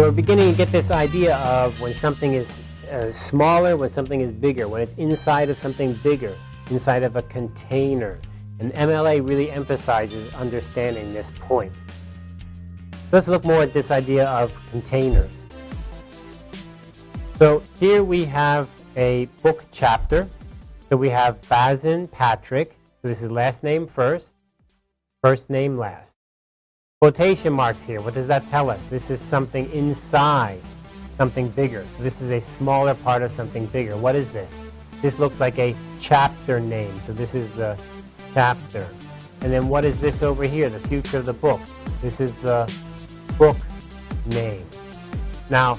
So we're beginning to get this idea of when something is uh, smaller, when something is bigger, when it's inside of something bigger, inside of a container. And MLA really emphasizes understanding this point. Let's look more at this idea of containers. So here we have a book chapter. So we have Bazin Patrick. So this is last name first, first name last. Quotation marks here, what does that tell us? This is something inside something bigger. So this is a smaller part of something bigger. What is this? This looks like a chapter name. So this is the chapter. And then what is this over here, the future of the book? This is the book name. Now,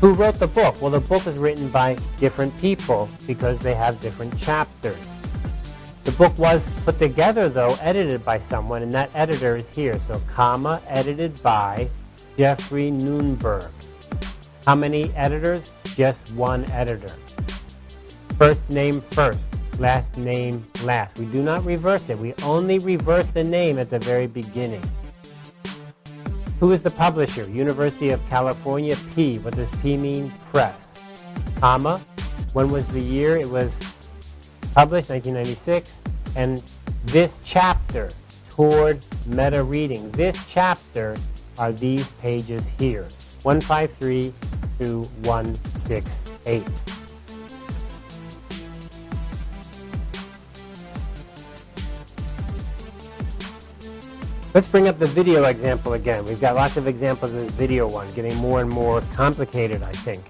who wrote the book? Well, the book is written by different people because they have different chapters. The book was put together, though, edited by someone, and that editor is here. So, comma, edited by Geoffrey Nunberg. How many editors? Just one editor. First name first, last name last. We do not reverse it. We only reverse the name at the very beginning. Who is the publisher? University of California, P. What does P mean? Press. Comma. When was the year? It was published, 1996. And this chapter, toward meta reading, this chapter are these pages here, 153 to 168. Let's bring up the video example again. We've got lots of examples in this video one, getting more and more complicated, I think.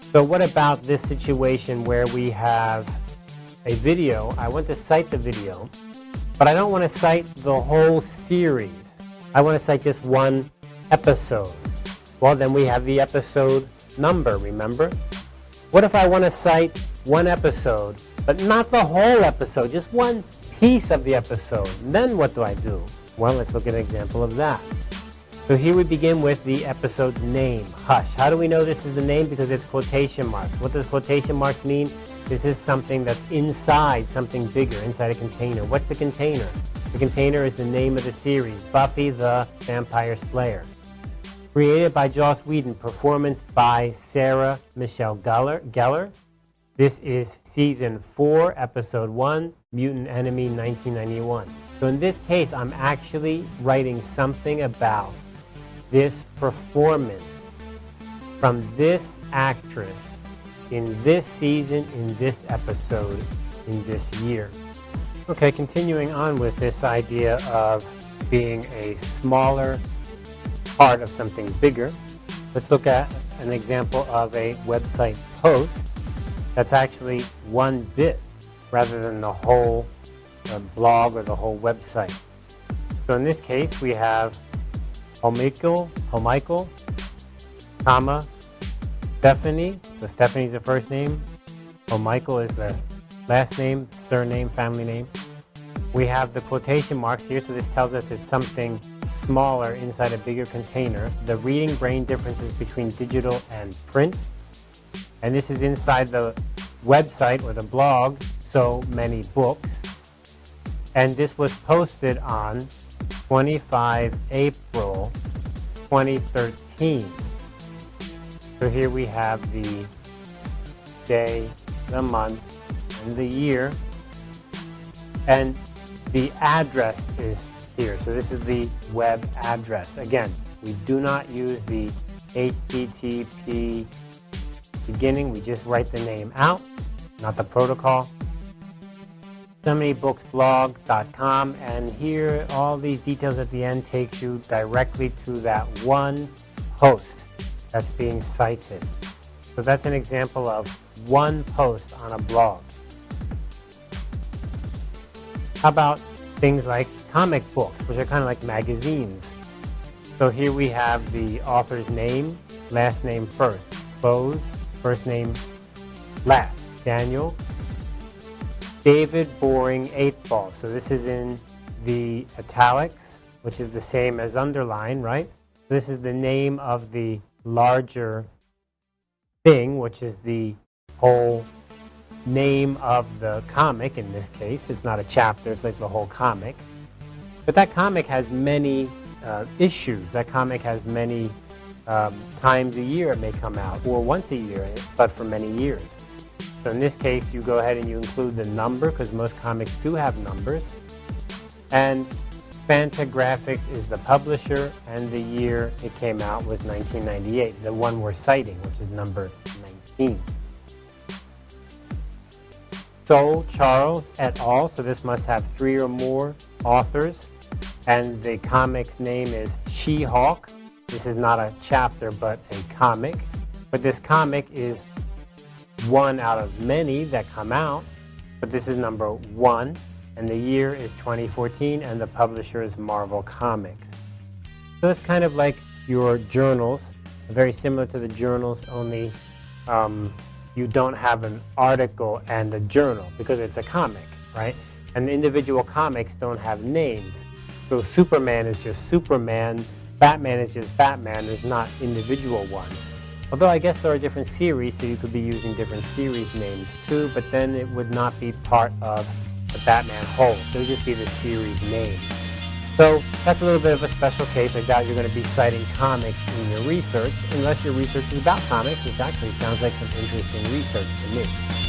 So what about this situation where we have a video, I want to cite the video, but I don't want to cite the whole series. I want to cite just one episode. Well, then we have the episode number, remember? What if I want to cite one episode, but not the whole episode, just one piece of the episode? Then what do I do? Well, let's look at an example of that. So here we begin with the episode's name, Hush. How do we know this is the name? Because it's quotation marks. What does quotation marks mean? This is something that's inside something bigger, inside a container. What's the container? The container is the name of the series, Buffy the Vampire Slayer. Created by Joss Whedon, performance by Sarah Michelle. Gellar. This is season 4, episode 1, Mutant Enemy 1991. So in this case, I'm actually writing something about this performance from this actress in this season, in this episode, in this year. Okay, continuing on with this idea of being a smaller part of something bigger, let's look at an example of a website post that's actually one bit rather than the whole uh, blog or the whole website. So in this case, we have Hollmichel, Hollmichel, comma, Stephanie. So Stephanie's the first name. Hollmichel is the last name, surname, family name. We have the quotation marks here, so this tells us it's something smaller inside a bigger container. The reading brain differences between digital and print. And this is inside the website or the blog, so many books. And this was posted on 25 April 2013. So here we have the day, the month, and the year. And the address is here. So this is the web address. Again, we do not use the HTTP beginning. We just write the name out, not the protocol. SoManyBooksBlog.com and here all these details at the end takes you directly to that one post that's being cited. So that's an example of one post on a blog. How about things like comic books, which are kind of like magazines? So here we have the author's name, last name first. Clowes, first name last. Daniel David Boring Eightball. So this is in the italics, which is the same as underline, right? This is the name of the larger thing, which is the whole name of the comic in this case. It's not a chapter, it's like the whole comic. But that comic has many uh, issues. That comic has many um, times a year it may come out, or once a year, but for many years. So in this case, you go ahead and you include the number, because most comics do have numbers. And Fantagraphics is the publisher, and the year it came out was 1998, the one we're citing, which is number 19. Soule Charles et al., so this must have three or more authors, and the comic's name is She-Hulk. This is not a chapter, but a comic. But this comic is one out of many that come out, but this is number one, and the year is 2014, and the publisher is Marvel Comics. So it's kind of like your journals, very similar to the journals, only um, you don't have an article and a journal because it's a comic, right? And the individual comics don't have names. So Superman is just Superman, Batman is just Batman, there's not individual ones. Although I guess there are different series, so you could be using different series names too, but then it would not be part of the Batman whole. It would just be the series name. So that's a little bit of a special case. I doubt you're going to be citing comics in your research, unless your research is about comics, which actually sounds like some interesting research to me.